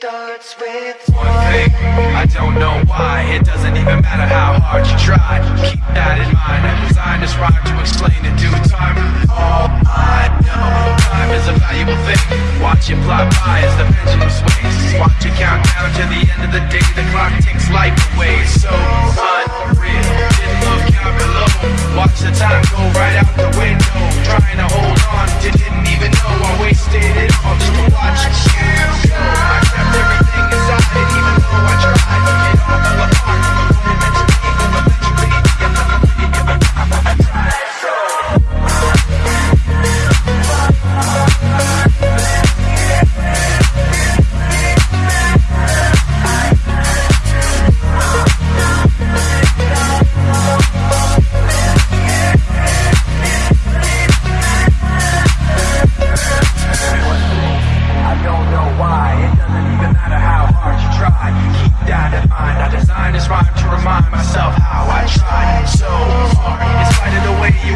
starts with One thing, I don't know why. It doesn't even matter how hard you try. Keep that in mind. I designed this rhyme to explain in due time. All I know, time is a valuable thing. Watch it fly by as the pendulum swings. Watch it count down to the end of the day. The clock takes life away. So unreal, trying this rhyme to remind myself how I tried so hard. In spite of the way you